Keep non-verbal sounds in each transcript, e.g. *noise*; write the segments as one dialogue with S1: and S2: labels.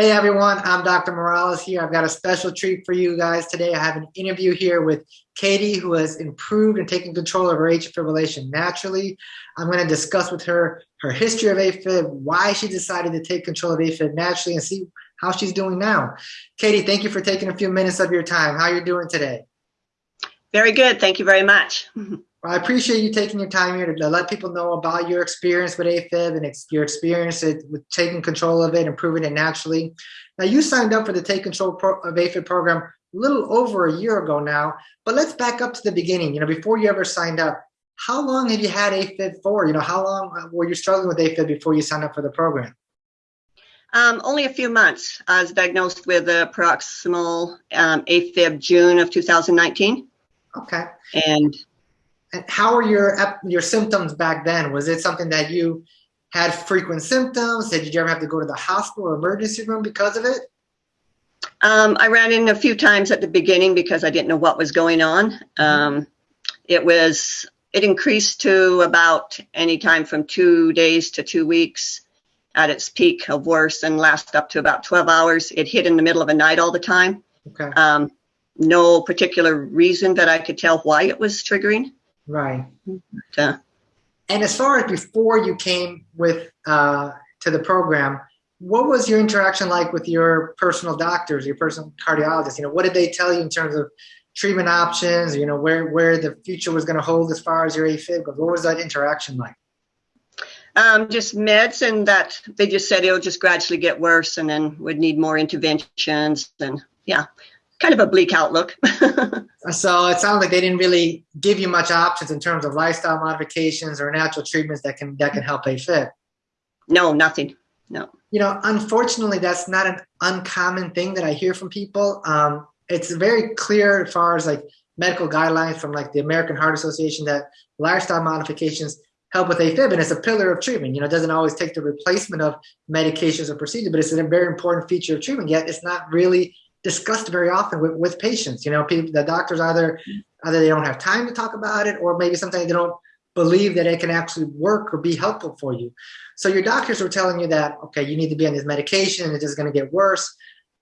S1: Hey everyone, I'm Dr. Morales here. I've got a special treat for you guys today. I have an interview here with Katie who has improved and taken control of her atrial fibrillation naturally. I'm going to discuss with her her history of AFib, why she decided to take control of AFib naturally and see how she's doing now. Katie, thank you for taking a few minutes of your time. How are you doing today?
S2: Very good. Thank you very much. *laughs*
S1: Well, I appreciate you taking your time here to let people know about your experience with AFib and ex your experience with taking control of it, and improving it naturally. Now, you signed up for the Take Control of AFib program a little over a year ago now, but let's back up to the beginning. You know, before you ever signed up, how long have you had AFib for? You know, how long uh, were you struggling with AFib before you signed up for the program?
S2: Um, only a few months. I was diagnosed with a paroxysmal um, AFib June of 2019.
S1: Okay.
S2: And
S1: and how were your your symptoms back then? Was it something that you had frequent symptoms? Did you ever have to go to the hospital or emergency room because of it?
S2: Um, I ran in a few times at the beginning because I didn't know what was going on. Um, it was it increased to about any time from two days to two weeks at its peak of worse and last up to about 12 hours. It hit in the middle of a night all the time.
S1: Okay.
S2: Um, no particular reason that I could tell why it was triggering.
S1: Right.
S2: Uh,
S1: and as far as before you came with uh, to the program, what was your interaction like with your personal doctors, your personal cardiologists? You know, what did they tell you in terms of treatment options? You know, where where the future was going to hold as far as your AFib goes. What was that interaction like?
S2: Um, just meds, and that they just said it'll just gradually get worse, and then would need more interventions, and yeah, kind of a bleak outlook. *laughs*
S1: so it sounds like they didn't really give you much options in terms of lifestyle modifications or natural treatments that can that can help AFib.
S2: No, nothing. No.
S1: You know, unfortunately, that's not an uncommon thing that I hear from people. Um, it's very clear as far as like medical guidelines from like the American Heart Association that lifestyle modifications help with AFib and it's a pillar of treatment. You know, it doesn't always take the replacement of medications or procedures, but it's a very important feature of treatment, yet it's not really discussed very often with, with patients. You know, people, the doctors either either they don't have time to talk about it, or maybe sometimes they don't believe that it can actually work or be helpful for you. So your doctors were telling you that okay, you need to be on this medication, and it's just going to get worse.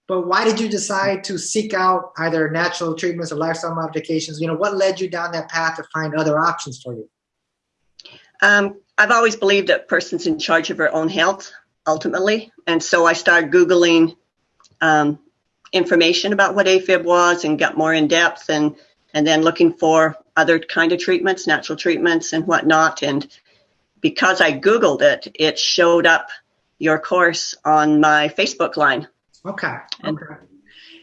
S1: But why did you decide to seek out either natural treatments or lifestyle modifications? You know, what led you down that path to find other options for you?
S2: Um, I've always believed that person's in charge of her own health ultimately, and so I started googling um, information about what AFib was and got more in depth and and then looking for other kind of treatments, natural treatments and whatnot. And because I Googled it, it showed up your course on my Facebook line.
S1: Okay. And, okay.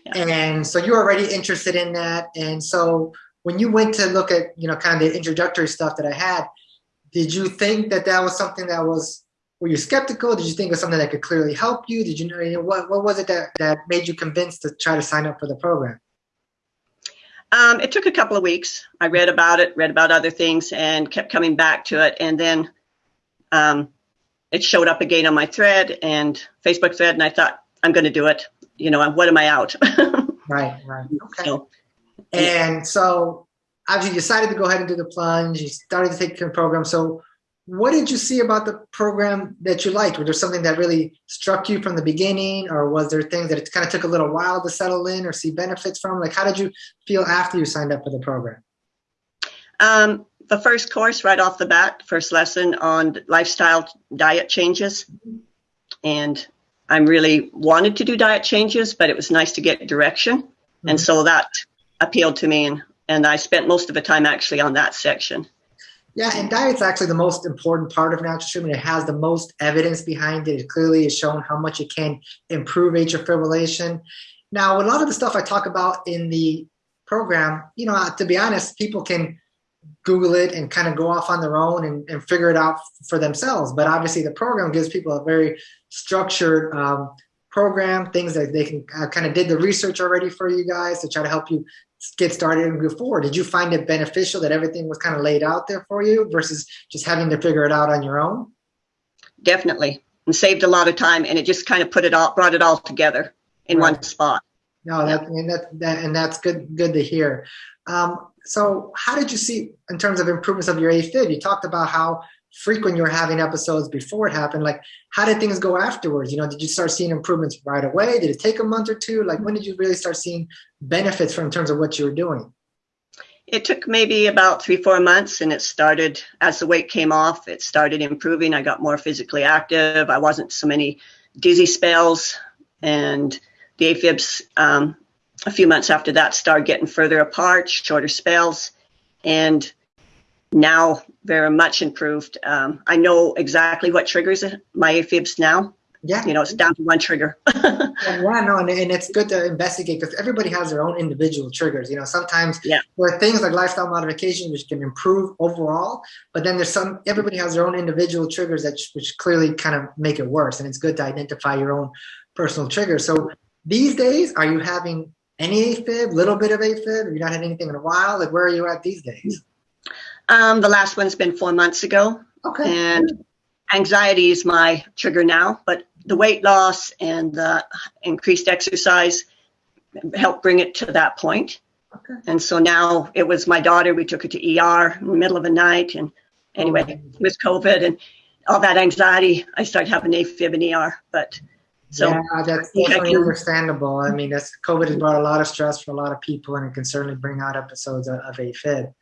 S1: Yeah. And so you're already interested in that. And so when you went to look at, you know, kind of the introductory stuff that I had, did you think that that was something that was were you skeptical? Did you think it was something that could clearly help you? Did you know, you know what, what was it that, that made you convinced to try to sign up for the program?
S2: Um, it took a couple of weeks. I read about it, read about other things, and kept coming back to it. And then um, it showed up again on my thread and Facebook thread, and I thought, I'm going to do it. You know, what am I out? *laughs*
S1: right, right. Okay. So, and so, obviously, you decided to go ahead and do the plunge. You started to take the program. So, what did you see about the program that you liked? Was there something that really struck you from the beginning, or was there things that it kind of took a little while to settle in or see benefits from? Like, how did you feel after you signed up for the program?
S2: Um, the first course, right off the bat, first lesson on lifestyle diet changes, and I really wanted to do diet changes, but it was nice to get direction, mm-hmm. and so that appealed to me, and and I spent most of the time actually on that section.
S1: Yeah, and diet's actually the most important part of natural treatment. It has the most evidence behind it. It clearly has shown how much it can improve atrial fibrillation. Now, a lot of the stuff I talk about in the program, you know, to be honest, people can Google it and kind of go off on their own and, and figure it out for themselves. But obviously, the program gives people a very structured um, program, things that they can uh, kind of did the research already for you guys to try to help you get started and go forward. Did you find it beneficial that everything was kind of laid out there for you versus just having to figure it out on your own?
S2: Definitely, and saved a lot of time, and it just kind of put it all, brought it all together in right. one spot.
S1: No, that, and that, that and that's good good to hear. Um, so, how did you see in terms of improvements of your AFib? You talked about how frequent you were having episodes before it happened, like how did things go afterwards? You know, did you start seeing improvements right away? Did it take a month or two? Like when did you really start seeing benefits from in terms of what you were doing?
S2: It took maybe about three, four months, and it started as the weight came off. It started improving. I got more physically active. I wasn't so many dizzy spells, and the AFibs um, a few months after that started getting further apart, shorter spells, and now very much improved. Um, I know exactly what triggers my AFibs now.
S1: Yeah.
S2: You know, it's down to one trigger. *laughs*
S1: yeah, no, and, and it's good to investigate because everybody has their own individual triggers. You know, sometimes
S2: Yeah.
S1: there are things like lifestyle modification which can improve overall, but then there's some everybody has their own individual triggers that which clearly kind of make it worse. And it's good to identify your own personal triggers. So these days, are you having any AFib, little bit of AFib? Have you not had anything in a while? Like where are you at these days?
S2: Um, the last one's been four months ago.
S1: Okay.
S2: and anxiety is my trigger now but the weight loss and the increased exercise helped bring it to that point
S1: Okay.
S2: and so now it was my daughter we took her to er in the middle of the night and anyway
S1: Okay.
S2: was covid and all that anxiety i started having afib in er but so
S1: yeah, that's
S2: I
S1: understandable. I mean, that's COVID has brought a lot of stress for a lot of people, and it can certainly bring out episodes of, of AFib.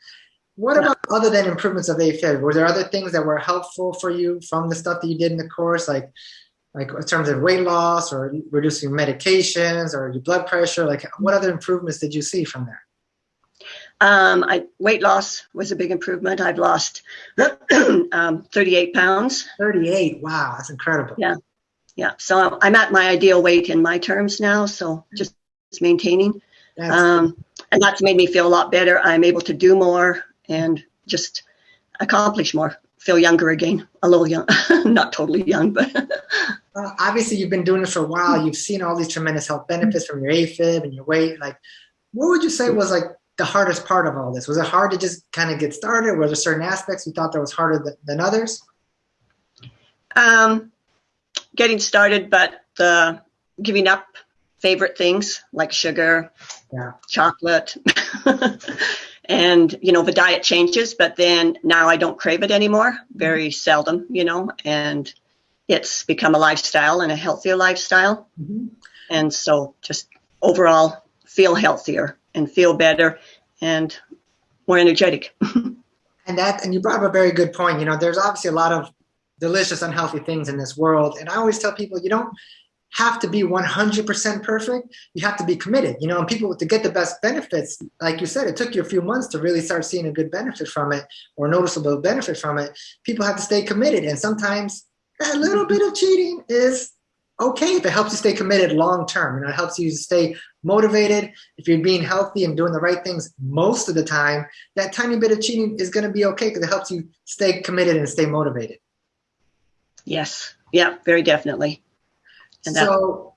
S1: What about other than improvements of AFib? Were there other things that were helpful for you from the stuff that you did in the course, like like in terms of weight loss or reducing medications or your blood pressure? Like, what other improvements did you see from there?
S2: um, I, weight loss was a big improvement i've lost *clears throat* um, 38 pounds
S1: Thirty-eight. Wow, that's incredible.
S2: Yeah. yeah so i'm at my ideal weight in my terms now so just maintaining um, and that's made me feel a lot better i'm able to do more and just accomplish more feel younger again a little young *laughs* not totally young but *laughs*
S1: Well, obviously, you've been doing this for a while. You've seen all these tremendous health benefits from your AFib and your weight. Like, what would you say was like the hardest part of all this? Was it hard to just kind of get started? Were there certain aspects you thought that was harder than, than others?
S2: um, getting started but uh, giving up favorite things like sugar
S1: Yeah.
S2: chocolate *laughs* and you know the diet changes but then now i don't crave it anymore. Very mm-hmm. seldom you know and it's become a lifestyle and a healthier lifestyle. Mm-hmm. And so just overall feel healthier and feel better and more energetic. *laughs*
S1: And that, and you brought up a very good point. You know, there's obviously a lot of delicious, unhealthy things in this world. And I always tell people, you don't have to be 100% perfect. You have to be committed. You know, and people to get the best benefits, like you said, it took you a few months to really start seeing a good benefit from it or noticeable benefit from it. People have to stay committed. And sometimes a little bit of cheating is okay if it helps you stay committed long term. You know, it helps you stay motivated. If you're being healthy and doing the right things most of the time, that tiny bit of cheating is going to be okay because it helps you stay committed and stay motivated.
S2: yes yeah very definitely And
S1: so,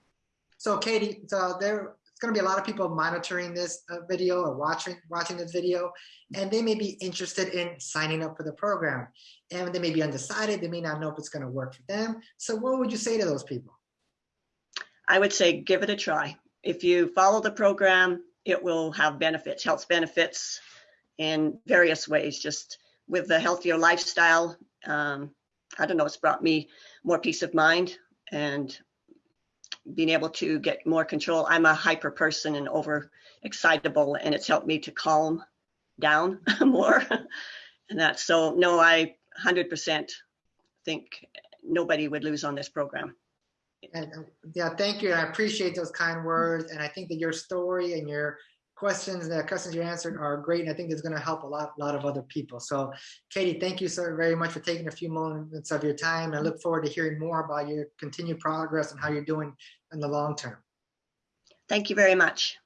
S1: so Katie, so there, it's going to be a lot of people monitoring this uh, video or watching watching this video, and they may be interested in signing up for the program, and they may be undecided. They may not know if it's going to work for them. So, what would you say to those people?
S2: I would say give it a try. If you follow the program, it will have benefits, health benefits in various ways. Just with the healthier lifestyle, um, I don't know, it's brought me more peace of mind and being able to get more control. I'm a hyper person and over excitable, and it's helped me to calm down *laughs* more. and that's so, no, I 100% think nobody would lose on this program.
S1: And uh, yeah, thank you. I appreciate those kind words, and I think that your story and your questions, the questions you answered, are great. And I think it's going to help a lot, lot of other people. So, Katie, thank you so very much for taking a few moments of your time. I look forward to hearing more about your continued progress and how you're doing in the long term.
S2: Thank you very much.